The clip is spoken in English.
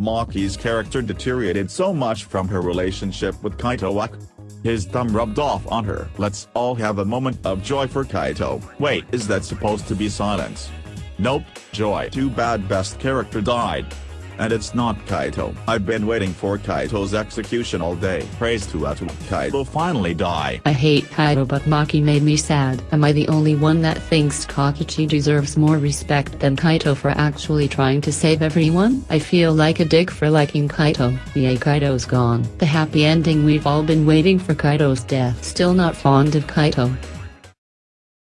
Maki's character deteriorated so much from her relationship with Kaito. His thumb rubbed off on her. Let's all have a moment of joy for Kaito. Wait, is that supposed to be silence? Nope, joy. Too bad best character died. And it's not Kaito. I've been waiting for Kaito's execution all day. Praise to Atua. Kaito finally die. I hate Kaito but Maki made me sad. Am I the only one that thinks Kokichi deserves more respect than Kaito for actually trying to save everyone? I feel like a dick for liking Kaito. Yay Kaito's gone. The happy ending we've all been waiting for Kaito's death. Still not fond of Kaito.